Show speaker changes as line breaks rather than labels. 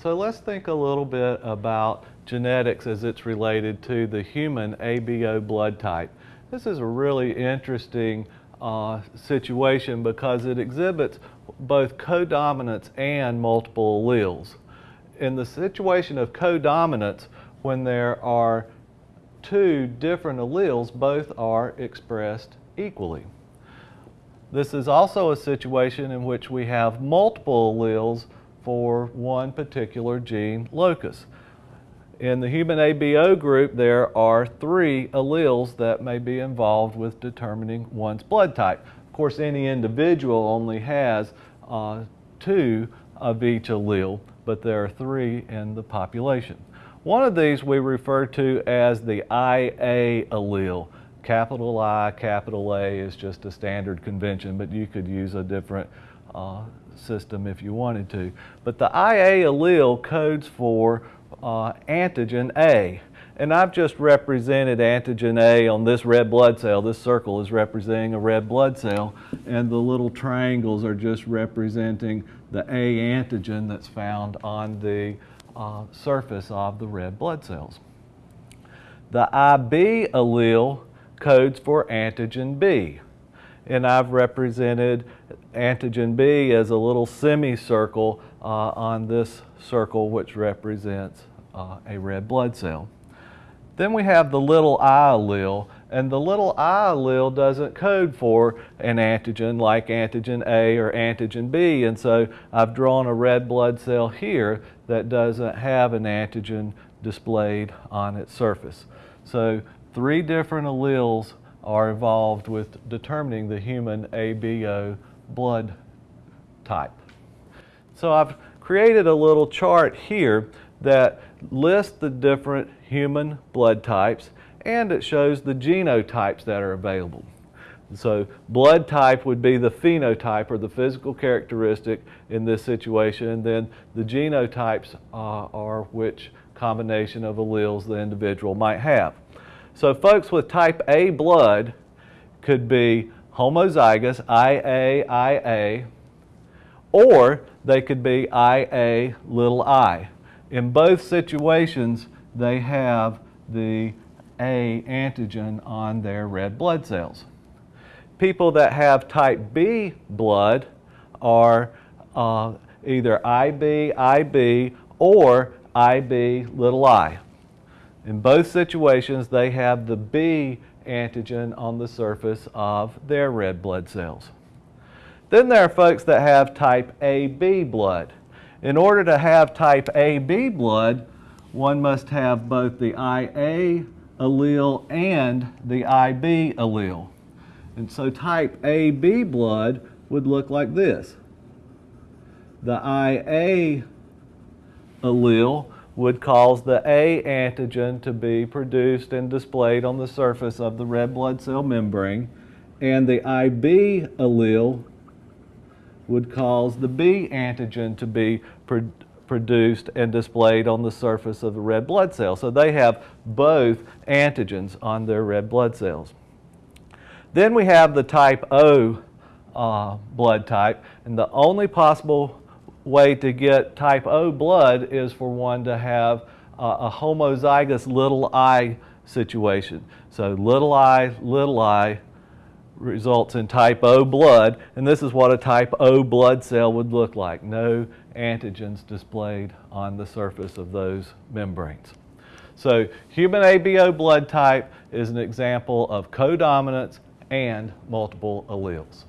So let's think a little bit about genetics as it's related to the human ABO blood type. This is a really interesting uh, situation because it exhibits both codominance and multiple alleles. In the situation of codominance, when there are two different alleles, both are expressed equally. This is also a situation in which we have multiple alleles for one particular gene locus. In the human ABO group, there are three alleles that may be involved with determining one's blood type. Of course, any individual only has uh, two of each allele, but there are three in the population. One of these we refer to as the IA allele. Capital I, capital A is just a standard convention, but you could use a different uh, system if you wanted to. But the IA allele codes for uh, antigen A. And I've just represented antigen A on this red blood cell. This circle is representing a red blood cell, and the little triangles are just representing the A antigen that's found on the uh, surface of the red blood cells. The IB allele codes for antigen B and I've represented antigen B as a little semicircle uh, on this circle which represents uh, a red blood cell. Then we have the little i allele, and the little i allele doesn't code for an antigen like antigen A or antigen B, and so I've drawn a red blood cell here that doesn't have an antigen displayed on its surface. So three different alleles are involved with determining the human ABO blood type. So I've created a little chart here that lists the different human blood types and it shows the genotypes that are available. So blood type would be the phenotype or the physical characteristic in this situation and then the genotypes uh, are which combination of alleles the individual might have. So folks with type A blood could be homozygous, IAIA, or they could be IA little i. In both situations, they have the A antigen on their red blood cells. People that have type B blood are uh, either IB, IB, or IB little i. In both situations, they have the B antigen on the surface of their red blood cells. Then there are folks that have type AB blood. In order to have type AB blood, one must have both the IA allele and the IB allele. And so type AB blood would look like this. The IA allele would cause the A antigen to be produced and displayed on the surface of the red blood cell membrane, and the IB allele would cause the B antigen to be pro produced and displayed on the surface of the red blood cell. So they have both antigens on their red blood cells. Then we have the type O uh, blood type, and the only possible way to get type O blood is for one to have a homozygous little i situation. So little i, little i results in type O blood, and this is what a type O blood cell would look like. No antigens displayed on the surface of those membranes. So human ABO blood type is an example of codominance and multiple alleles.